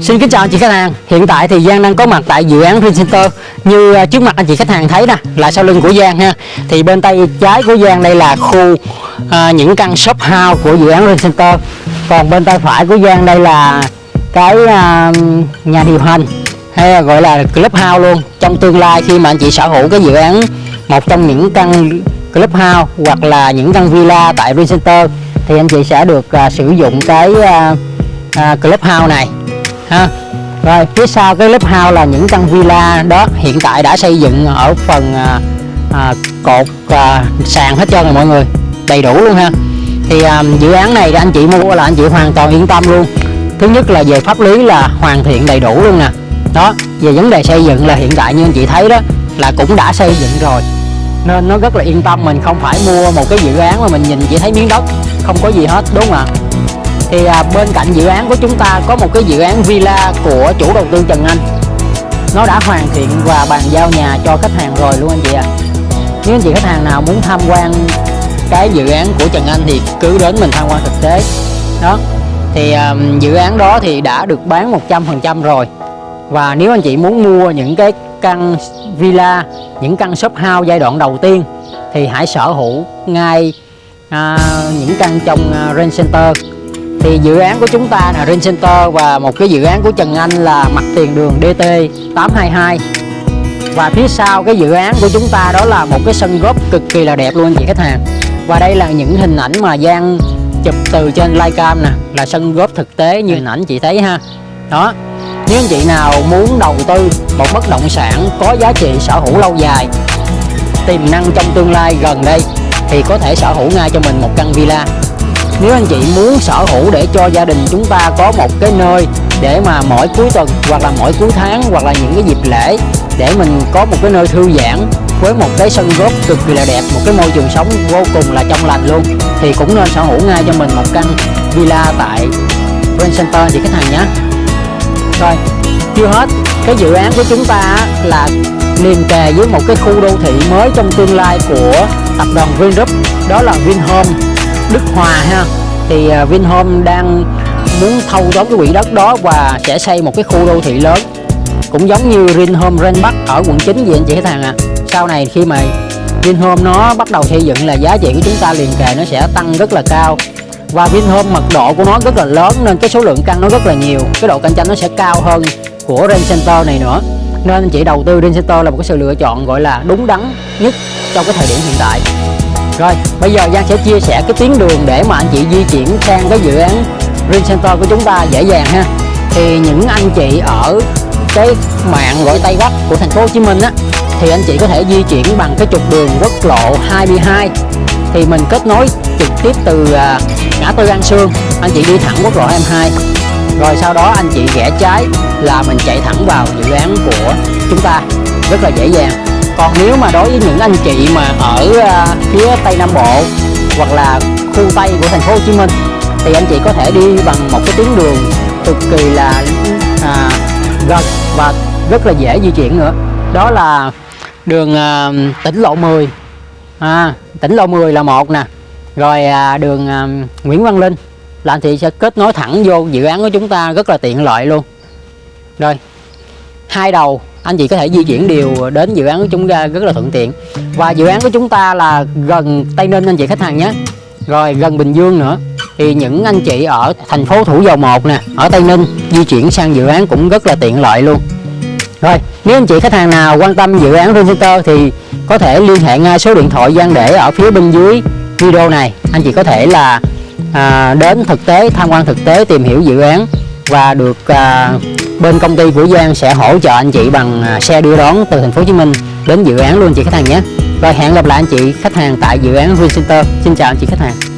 Xin kính chào anh chị khách hàng. Hiện tại thì Giang đang có mặt tại dự án Green Center. Như à, trước mặt anh chị khách hàng thấy nè, là sau lưng của Giang ha. Thì bên tay trái của Giang đây là khu à, những căn shop house của dự án Green Center. Còn bên tay phải của Giang đây là cái à, nhà điều hành hay là gọi là club house luôn. Trong tương lai khi mà anh chị sở hữu cái dự án một trong những căn club house hoặc là những căn villa tại Green Center thì anh chị sẽ được à, sử dụng cái à, à, club house này ha. Rồi phía sau cái lớp house là những căn villa đó. Hiện tại đã xây dựng ở phần à, à, cột à, sàn hết trơn rồi mọi người. Đầy đủ luôn ha. Thì à, dự án này anh chị mua là anh chị hoàn toàn yên tâm luôn. Thứ nhất là về pháp lý là hoàn thiện đầy đủ luôn nè. Đó về vấn đề xây dựng là hiện tại như anh chị thấy đó là cũng đã xây dựng rồi. Nên nó rất là yên tâm mình không phải mua một cái dự án mà mình nhìn chỉ thấy miếng đất không có gì hết đúng không ạ? Thì à, bên cạnh dự án của chúng ta có một cái dự án villa của chủ đầu tư Trần Anh. Nó đã hoàn thiện và bàn giao nhà cho khách hàng rồi luôn anh chị ạ. À. nếu anh chị khách hàng nào muốn tham quan cái dự án của Trần Anh thì cứ đến mình tham quan thực tế. Đó thì à, dự án đó thì đã được bán 100% rồi. Và nếu anh chị muốn mua những cái căn villa những căn shop house giai đoạn đầu tiên thì hãy sở hữu ngay à, những căn trong uh, Range Center thì dự án của chúng ta là Rain Center và một cái dự án của Trần Anh là mặt tiền đường DT 822 và phía sau cái dự án của chúng ta đó là một cái sân góp cực kỳ là đẹp luôn anh chị khách hàng. Và đây là những hình ảnh mà Giang chụp từ trên livecam nè, là sân góp thực tế như hình ảnh chị thấy ha. Đó, nếu anh chị nào muốn đầu tư một bất động sản có giá trị sở hữu lâu dài, tiềm năng trong tương lai gần đây, thì có thể sở hữu ngay cho mình một căn villa nếu anh chị muốn sở hữu để cho gia đình chúng ta có một cái nơi để mà mỗi cuối tuần, hoặc là mỗi cuối tháng, hoặc là những cái dịp lễ, để mình có một cái nơi thư giãn với một cái sân golf cực kỳ là đẹp, một cái môi trường sống vô cùng là trong lành luôn, thì cũng nên sở hữu ngay cho mình một căn villa tại Grand Center chị khách hàng nhé. Rồi, chưa hết. Cái dự án của chúng ta là liền kề với một cái khu đô thị mới trong tương lai của tập đoàn Vingroup đó là Vinhome Đức Hòa ha. Thì à, Vinhome đang muốn thâu tóm cái quỹ đất đó và sẽ xây một cái khu đô thị lớn. Cũng giống như Vinhome Ren Bắc ở quận 9 vậy anh chị khách hàng à sau này khi mà Vinhome nó bắt đầu xây dựng là giá trị của chúng ta liền kề nó sẽ tăng rất là cao. Và Vinhome mật độ của nó rất là lớn nên cái số lượng căn nó rất là nhiều. Cái độ cạnh tranh nó sẽ cao hơn của Ren Center này nữa. Nên anh chị đầu tư Ren Center là một cái sự lựa chọn gọi là đúng đắn nhất trong cái thời điểm hiện tại rồi, bây giờ Giang sẽ chia sẻ cái tuyến đường để mà anh chị di chuyển sang cái dự án Green Center của chúng ta dễ dàng ha. Thì những anh chị ở cái mạng gọi Tây Bắc của thành phố Hồ Chí Minh á, thì anh chị có thể di chuyển bằng cái trục đường quốc lộ 22 thì mình kết nối trực tiếp từ à, ngã tư An Sương, anh chị đi thẳng quốc lộ 22 rồi sau đó anh chị rẽ trái là mình chạy thẳng vào dự án của chúng ta. Rất là dễ dàng còn nếu mà đối với những anh chị mà ở à, phía tây nam bộ hoặc là khu tây của thành phố Hồ Chí Minh thì anh chị có thể đi bằng một cái tuyến đường cực kỳ là à, gần và rất là dễ di chuyển nữa. Đó là đường à, tỉnh lộ 10 à, tỉnh lộ 10 là một nè. Rồi à, đường à, Nguyễn Văn Linh. Là anh chị sẽ kết nối thẳng vô dự án của chúng ta rất là tiện lợi luôn. Rồi hai đầu anh chị có thể di chuyển đều đến dự án của chúng ta rất là thuận tiện. Và dự án của chúng ta là gần Tây Ninh anh chị khách hàng nhé. Rồi gần Bình Dương nữa. Thì những anh chị ở thành phố Thủ Dầu Một nè ở Tây Ninh di chuyển sang dự án cũng rất là tiện lợi luôn. Rồi nếu anh chị khách hàng nào quan tâm dự án Center thì có thể liên hệ ngay số điện thoại gian để ở phía bên dưới video này. Anh chị có thể là à, đến thực tế tham quan thực tế tìm hiểu dự án và được à, bên công ty của Giang sẽ hỗ trợ anh chị bằng à, xe đưa đón từ thành phố Hồ Chí Minh đến dự án luôn chị khách hàng nhé. Rồi hẹn gặp lại anh chị khách hàng tại dự án Vincenter. Center. Xin chào anh chị khách hàng.